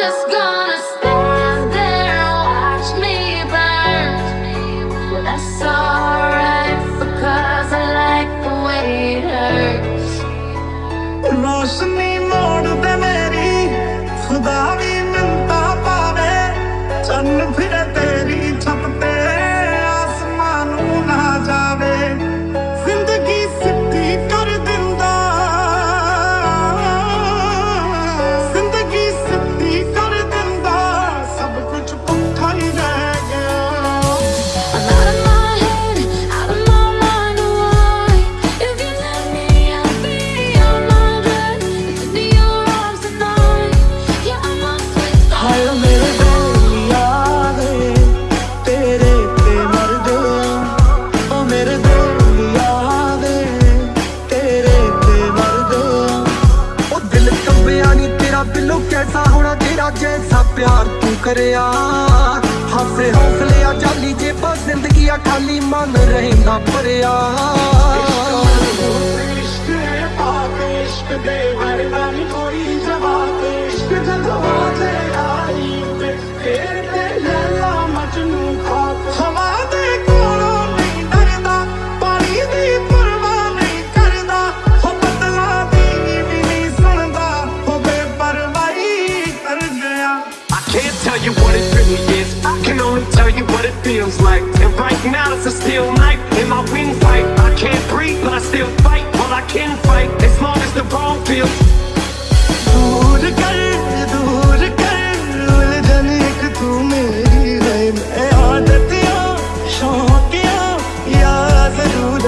just gone. जैसा प्यार तू करया हासे हौसले आ जाली जेबा जिंदगी आ खाली मन रहना भरिया जवाब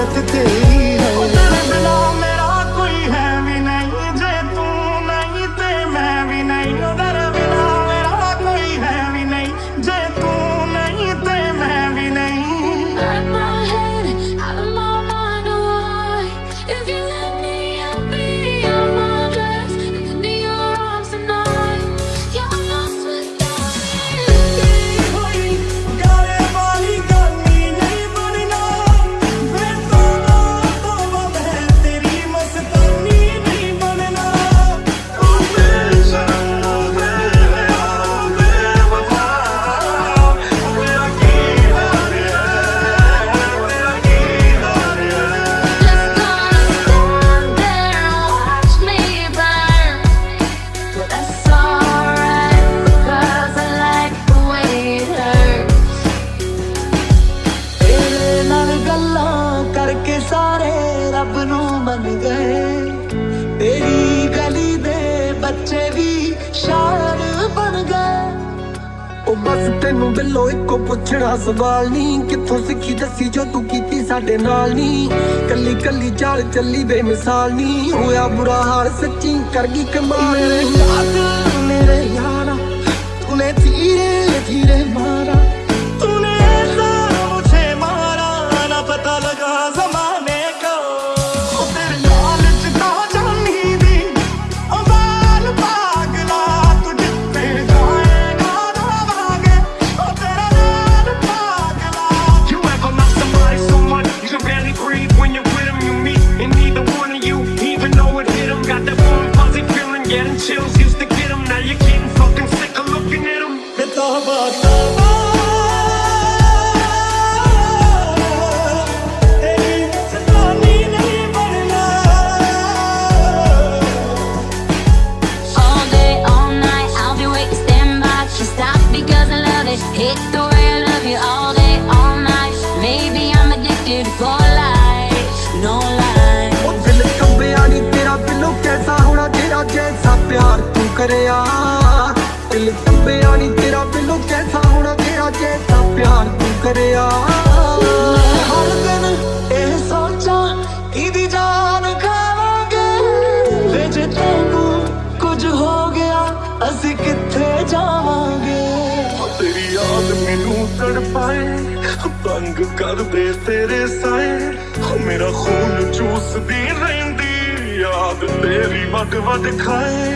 at the day. ਦੱਸ ਤੈਨੂੰ ਬਿੱਲੋ ਇੱਕੋ ਪੁੱਛਣਾ, ਸਵਾਲ ਨਹੀਂ, ਕਿੱਥੋਂ ਸਿੱਖੀ ਦੱਸੀ, ਜੋ ਤੂੰ ਕੀਤੀ ਸਾਡੇ ਨਾਲ ਨਹੀਂ। ਕੱਲੀ ਕੱਲੀ ਚਾਲ ਚੱਲੀ, ਬੇਮਿਸਾਲ ਨਹੀਂ, ਹੋਇਆ ਬੁਰਾ ਹਾਲ, ਸੱਚੀ ਕਰ ਗਈ ਕਮਾਲ। ਮੇਰੇ ਯਾਰ, ਮੇਰੇ ਯਾਰਾ ਧੀਰੇ ਧੀਰੇ ਮਾਰ ਕਰਿਆ। ਦਿਲ ਦੱਬਿਆ ਨਹੀਂ ਤੇਰਾ ਬਿਲੋ ਕੈਸਾ ਹੋਣਾ, ਤੇਰਾ ਕੈਸਾ ਪਿਆਰ ਤੂੰ ਕਰਿਆ। ਹਰ ਦਿਨ ਇਹ ਸੋਚਾਂ ਇਹਦੀ ਜਾਨ ਖਾਵਾਂਗੇ? ਵੇ ਜੇ ਤੈਨੂੰ ਕੁਝ ਹੋ ਗਿਆ, ਅਸੀਂ ਕਿੱਥੇ ਜਾਵਾਂਗੇ? ਤੇਰੀ ਯਾਦ ਮੈਨੂੰ ਤੜਪਾਏ ਤੰਗ ਕਰਦੇ ਤੇਰੇ ਸਾਏ। ਮੇਰਾ ਖੂਨ ਚੂਸਦੀ ਰਹਿੰਦੀ, ਯਾਦ ਤੇਰੀ ਵੱਡ ਵੱਡ ਖਾਏ।